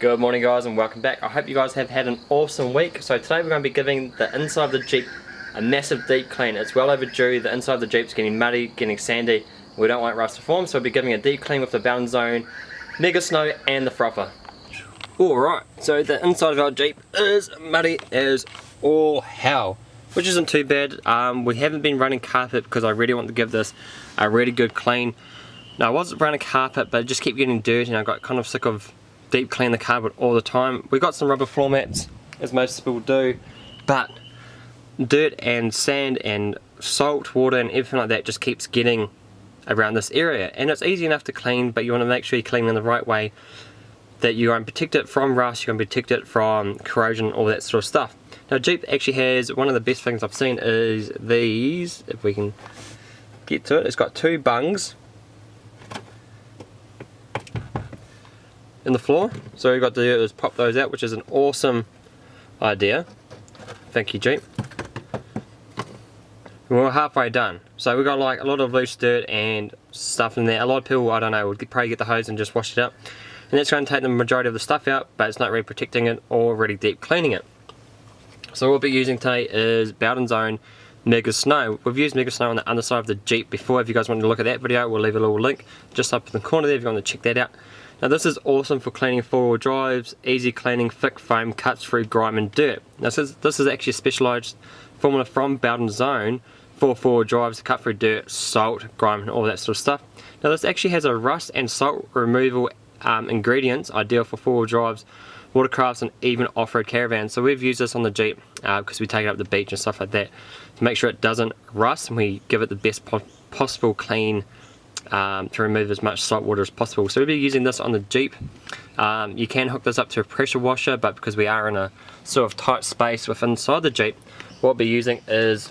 Good morning guys and welcome back. I hope you guys have had an awesome week. So today we're going to be giving the inside of the Jeep a massive deep clean. It's well overdue. The inside of the Jeep's getting muddy, getting sandy. We don't want rust to form so we'll be giving a deep clean with the Bowden's Own, Mega Snow and the Frother. Alright, so the inside of our Jeep is muddy as all hell. Which isn't too bad. Um, we haven't been running carpet because I really want to give this a really good clean. Now I was running carpet but it just kept getting dirty and I got kind of sick of deep clean the carpet all the time. We got some rubber floor mats, as most people do, but dirt and sand and salt, water and everything like that just keeps getting around this area. And it's easy enough to clean, but you want to make sure you clean in the right way that you're going to protect it from rust, you're going to protect it from corrosion, all that sort of stuff. Now Jeep actually has, one of the best things I've seen is these, if we can get to it, it's got two bungs in the floor. So we've got to do is pop those out, which is an awesome idea. Thank you, Jeep. We're halfway done. So we've got like a lot of loose dirt and stuff in there. A lot of people, I don't know, would probably get the hose and just wash it up. And that's going to take the majority of the stuff out, but it's not really protecting it or really deep cleaning it. So what we'll be using today is Bowden's Own Mega Snow. We've used Mega Snow on the underside of the Jeep before. If you guys want to look at that video, we'll leave a little link just up in the corner there if you want to check that out. Now this is awesome for cleaning four-wheel drives, easy cleaning, thick foam, cuts through grime and dirt. Now this is, this is actually a specialised formula from Bowden's Own for four-wheel drives to cut through dirt, salt, grime and all that sort of stuff. Now this actually has a rust and salt removal um, ingredients ideal for four-wheel drives, watercrafts and even off-road caravans. So we've used this on the Jeep uh, because we take it up the beach and stuff like that to make sure it doesn't rust and we give it the best po possible clean um, to remove as much salt water as possible. So we'll be using this on the Jeep. Um, you can hook this up to a pressure washer, but because we are in a sort of tight space within inside the Jeep, what we'll be using is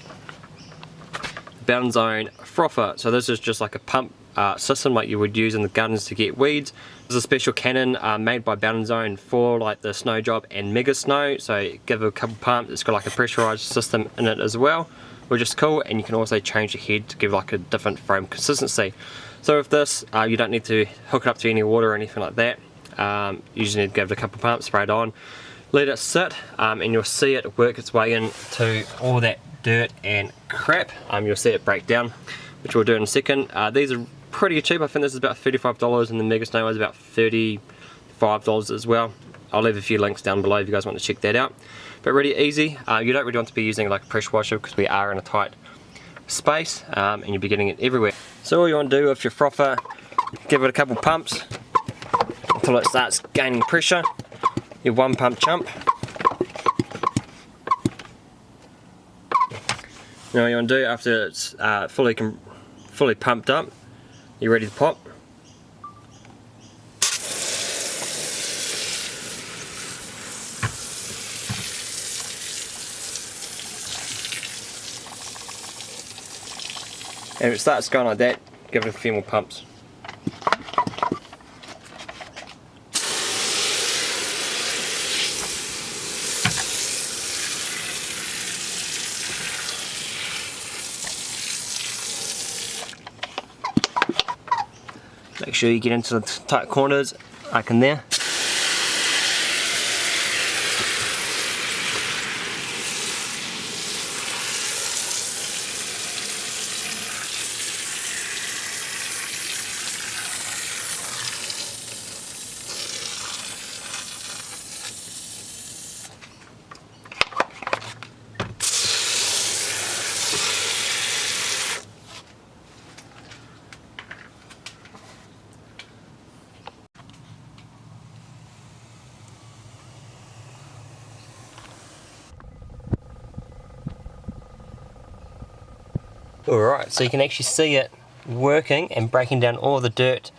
Bowden's Own Frother. So this is just like a pump uh, system like you would use in the gardens to get weeds. This is a special cannon uh, made by Bowden's Own for like the snow job and mega snow. So give it a couple pumps, it's got like a pressurized system in it as well which is cool and you can also change the head to give like a different foam consistency. So with this, uh, you don't need to hook it up to any water or anything like that. Um, you just need to give it a couple pumps, spray it on, let it sit, um, and you'll see it work its way into all that dirt and crap. Um, you'll see it break down, which we'll do in a second. Uh, these are pretty cheap. I think this is about $35 and the Mega Snow is about $35 as well. I'll leave a few links down below if you guys want to check that out. But really easy. Uh, you don't really want to be using like a pressure washer because we are in a tight space um, and you'll be getting it everywhere. So all you want to do with your frother, give it a couple pumps until it starts gaining pressure. Your one pump chump. Now what you want to do after it's uh, fully fully pumped up, you're ready to pop. And if it starts going like that, give it a few more pumps. Make sure you get into the tight corners like in there. Alright, so you can actually see it working and breaking down all the dirt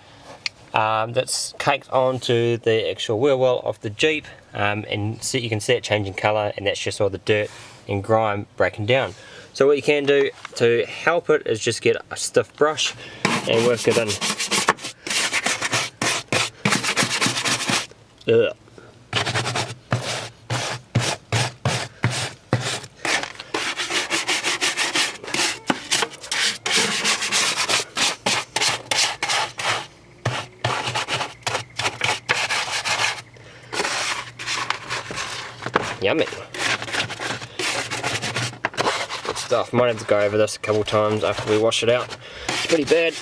um, that's caked onto the actual wheel well of the Jeep um, and see, you can see it changing colour and that's just all the dirt and grime breaking down. So what you can do to help it is just get a stiff brush and work it in. Ugh. Yummy. Good stuff. Might have to go over this a couple times after we wash it out. It's pretty bad.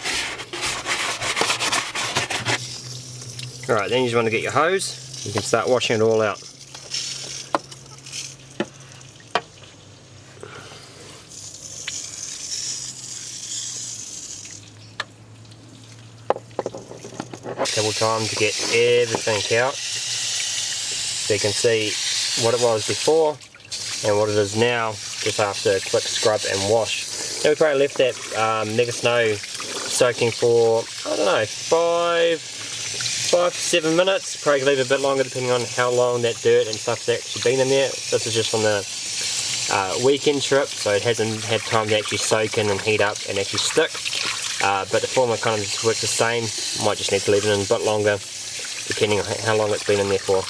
Alright, then you just want to get your hose. You can start washing it all out. couple times to get everything out so you can see what it was before and what it is now just after a quick scrub and wash. Now we probably left that um, Mega Snow soaking for, I don't know, five, five to seven minutes, probably leave a bit longer depending on how long that dirt and stuff's actually been in there. This is just on the uh, weekend trip so it hasn't had time to actually soak in and heat up and actually stick. Uh, but the formula kind of works the same, might just need to leave it in a bit longer depending on how long it's been in there for.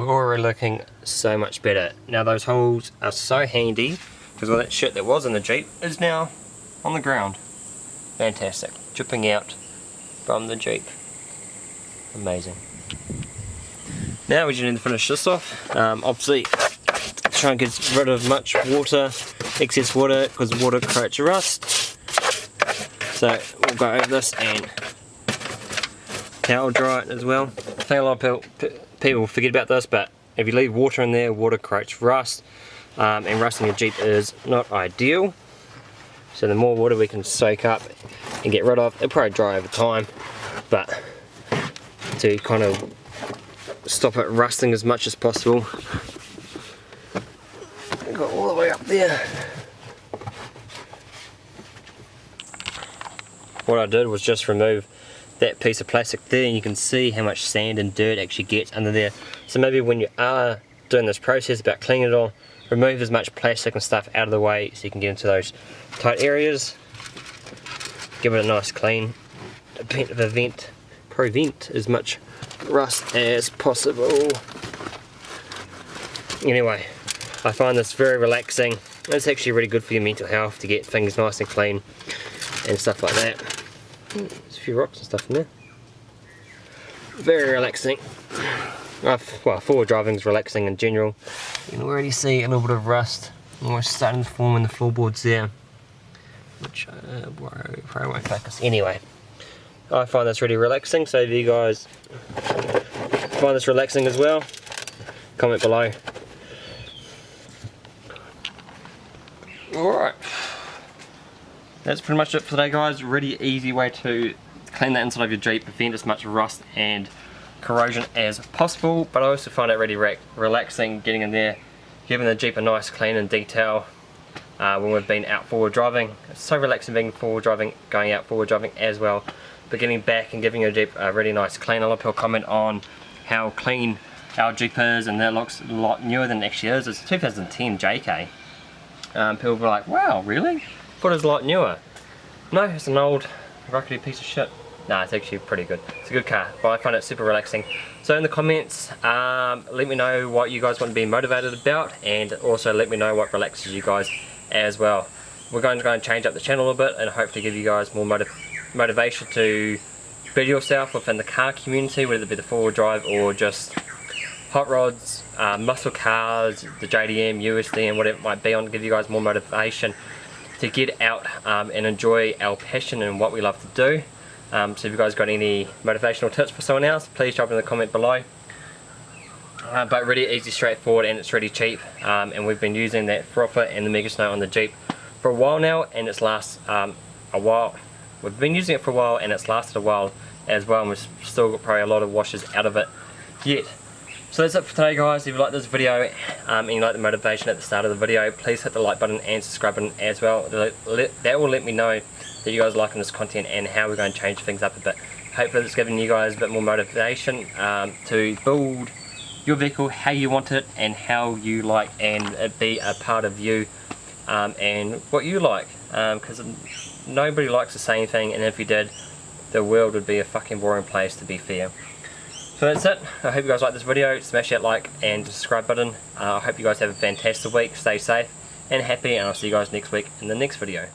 we're already looking so much better. Now those holes are so handy because all that shit that was in the Jeep is now on the ground. Fantastic. Dripping out from the Jeep. Amazing. Now we just need to finish this off. Um, obviously try and get rid of much water, excess water, because water creates rust. So we'll go over this and towel dry it as well. I think a lot of people forget about this, but if you leave water in there, water creates rust, um, and rusting a Jeep is not ideal. So the more water we can soak up and get rid of, it'll probably dry over time, but to kind of stop it rusting as much as possible, got all the way up there. What I did was just remove that piece of plastic there and you can see how much sand and dirt actually gets under there. So maybe when you are doing this process about cleaning it all, remove as much plastic and stuff out of the way so you can get into those tight areas. Give it a nice clean, prevent, prevent as much rust as possible. Anyway, I find this very relaxing. It's actually really good for your mental health to get things nice and clean and stuff like that. There's a few rocks and stuff in there. Very relaxing. Well, forward driving is relaxing in general. You can already see a little bit of rust almost starting to form in the floorboards there. Which uh, probably won't focus. Anyway, I find this really relaxing, so if you guys find this relaxing as well, comment below. Alright. That's pretty much it for today guys. Really easy way to clean the inside of your Jeep, prevent as much rust and corrosion as possible. But I also find it really re relaxing getting in there, giving the Jeep a nice clean and detail uh, when we've been out forward driving. It's so relaxing being forward driving, going out forward driving as well. But getting back and giving your Jeep a really nice clean. A lot of people comment on how clean our Jeep is and that looks a lot newer than it actually is. It's 2010 JK um, people were like, wow, really? Thought it was a lot newer. No, it's an old rockety piece of shit. Nah, it's actually pretty good. It's a good car, but I find it super relaxing. So in the comments, um, let me know what you guys want to be motivated about, and also let me know what relaxes you guys as well. We're going to go and change up the channel a little bit, and hopefully give you guys more motiv motivation to build yourself within the car community, whether it be the four-wheel drive or just hot rods, uh, muscle cars, the JDM, USD and whatever it might be on to give you guys more motivation to get out um, and enjoy our passion and what we love to do. Um, so if you guys got any motivational tips for someone else, please drop in the comment below. Uh, but really easy, straightforward and it's really cheap um, and we've been using that frother and the Mega Snow on the Jeep for a while now and it's last um, a while. We've been using it for a while and it's lasted a while as well and we've still got probably a lot of washes out of it yet. So that's it for today guys, if you like this video um, and you like the motivation at the start of the video, please hit the like button and subscribe button as well. That will let me know that you guys are liking this content and how we're going to change things up a bit. Hopefully it's giving you guys a bit more motivation um, to build your vehicle how you want it and how you like and it be a part of you um, and what you like because um, nobody likes the same thing and if you did the world would be a fucking boring place to be fair. So that's it. I hope you guys like this video. Smash that like and subscribe button. Uh, I hope you guys have a fantastic week. Stay safe and happy and I'll see you guys next week in the next video.